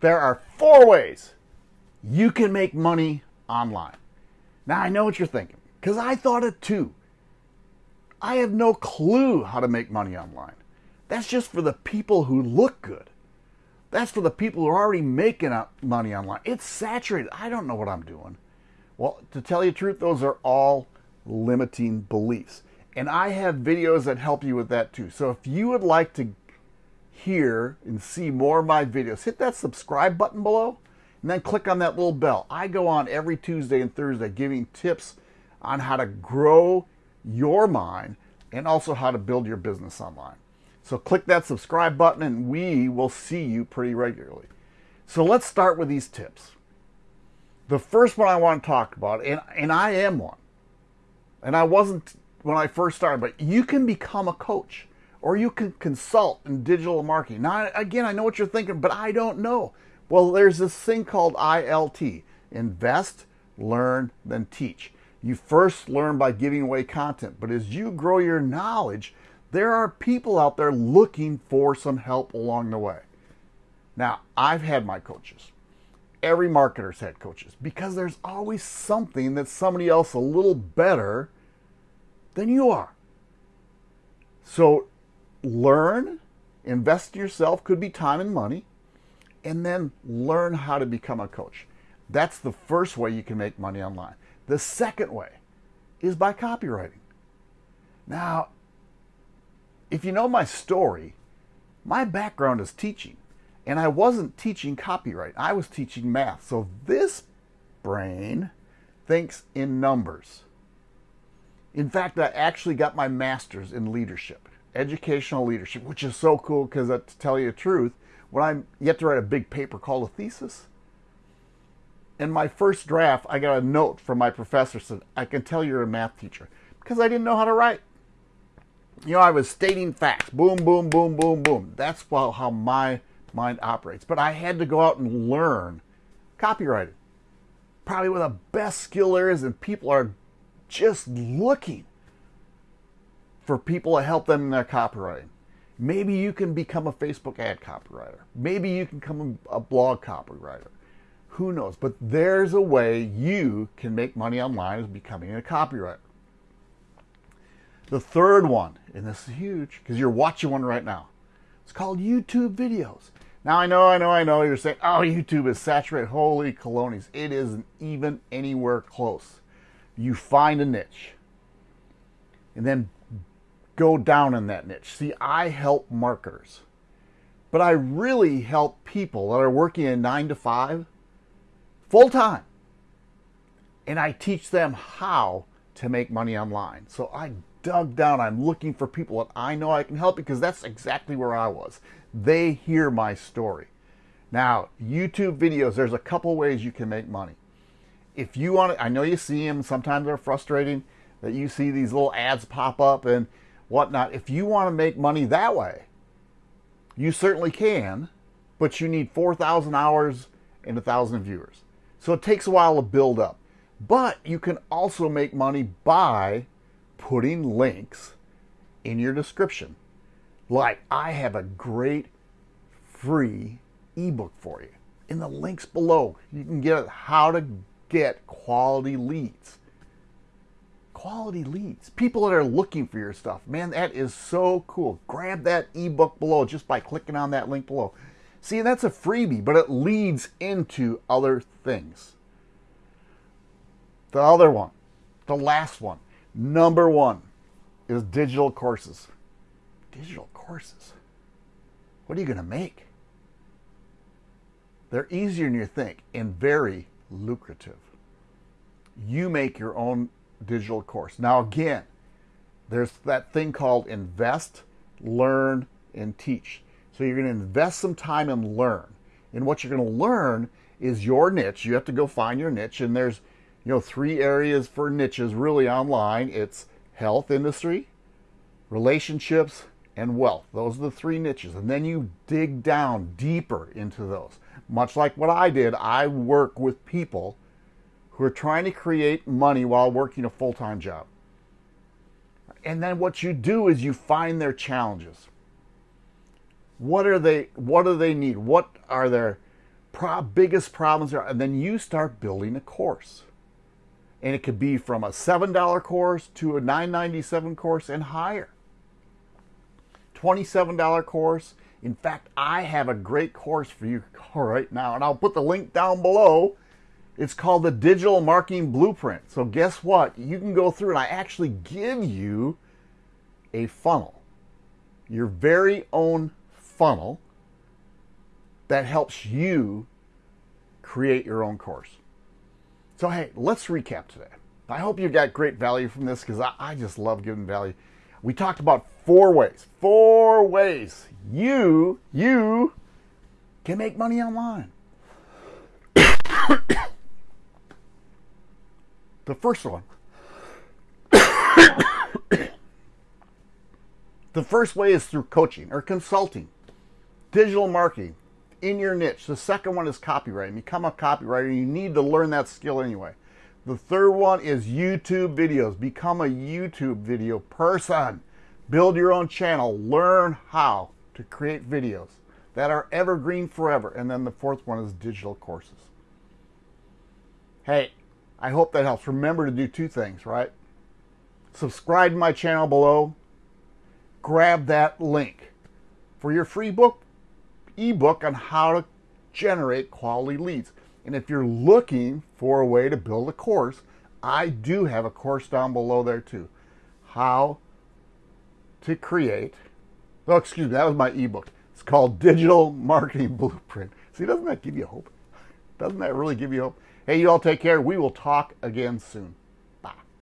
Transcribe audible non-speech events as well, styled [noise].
there are four ways you can make money online. Now, I know what you're thinking, because I thought it too. I have no clue how to make money online. That's just for the people who look good. That's for the people who are already making money online. It's saturated. I don't know what I'm doing. Well, to tell you the truth, those are all limiting beliefs. And I have videos that help you with that too. So if you would like to hear and see more of my videos, hit that subscribe button below and then click on that little bell. I go on every Tuesday and Thursday giving tips on how to grow your mind and also how to build your business online. So click that subscribe button and we will see you pretty regularly. So let's start with these tips. The first one I want to talk about, and, and I am one, and I wasn't when I first started, but you can become a coach or you can consult in digital marketing. Now, again, I know what you're thinking, but I don't know. Well, there's this thing called ILT invest, learn, then teach. You first learn by giving away content, but as you grow your knowledge, there are people out there looking for some help along the way. Now, I've had my coaches. Every marketer's had coaches because there's always something that somebody else a little better than you are. So learn, invest in yourself, could be time and money, and then learn how to become a coach. That's the first way you can make money online. The second way is by copywriting. Now, if you know my story, my background is teaching, and I wasn't teaching copyright, I was teaching math. So this brain thinks in numbers. In fact, I actually got my master's in leadership, educational leadership, which is so cool because uh, to tell you the truth, when I'm yet to write a big paper called a thesis, in my first draft, I got a note from my professor said, I can tell you're a math teacher because I didn't know how to write. You know, I was stating facts. Boom, boom, boom, boom, boom. That's how my mind operates. But I had to go out and learn copywriting. Probably one of the best skill areas, and people are just looking for people to help them in their copywriting. Maybe you can become a Facebook ad copywriter. Maybe you can become a blog copywriter. Who knows? But there's a way you can make money online as becoming a copywriter. The third one, and this is huge because you're watching one right now. It's called YouTube videos. Now I know, I know, I know. You're saying, "Oh, YouTube is saturated." Holy colonies! It isn't even anywhere close. You find a niche, and then go down in that niche. See, I help marketers, but I really help people that are working a nine to five, full time, and I teach them how to make money online. So I dug down. I'm looking for people that I know I can help because that's exactly where I was. They hear my story. Now, YouTube videos, there's a couple ways you can make money. If you want to, I know you see them, sometimes they're frustrating that you see these little ads pop up and whatnot. If you want to make money that way, you certainly can, but you need 4,000 hours and 1,000 viewers. So it takes a while to build up. But you can also make money by putting links in your description. Like, I have a great free ebook for you. In the links below, you can get how to get quality leads. Quality leads. People that are looking for your stuff. Man, that is so cool. Grab that ebook below just by clicking on that link below. See, that's a freebie, but it leads into other things. The other one, the last one, Number one is digital courses. Digital courses. What are you going to make? They're easier than you think and very lucrative. You make your own digital course. Now, again, there's that thing called invest, learn, and teach. So you're going to invest some time and learn. And what you're going to learn is your niche. You have to go find your niche, and there's you know, three areas for niches really online. It's health industry, relationships, and wealth. Those are the three niches. And then you dig down deeper into those. Much like what I did, I work with people who are trying to create money while working a full time job. And then what you do is you find their challenges. What are they what do they need? What are their pro- biggest problems are, and then you start building a course. And it could be from a $7 course to a $9.97 course and higher. $27 course. In fact, I have a great course for you [laughs] right now, and I'll put the link down below. It's called the Digital Marketing Blueprint. So, guess what? You can go through and I actually give you a funnel, your very own funnel that helps you create your own course. So, hey, let's recap today. I hope you got great value from this because I, I, just love giving value. We talked about four ways, four ways you, you can make money online. First one. [coughs] the first way is through coaching or consulting, digital marketing, in your niche. The second one is copywriting. Become a copywriter. You need to learn that skill anyway. The third one is YouTube videos. Become a YouTube video person. Build your own channel. Learn how to create videos that are evergreen forever. And then the fourth one is digital courses. Hey, I hope that helps. Remember to do two things, right? Subscribe to my channel below. Grab that link for your free book ebook on how to generate quality leads. And if you're looking for a way to build a course, I do have a course down below there too. How to create, oh, excuse me, that was my ebook. It's called Digital Marketing Blueprint. See, doesn't that give you hope? Doesn't that really give you hope? Hey, you all take care. We will talk again soon.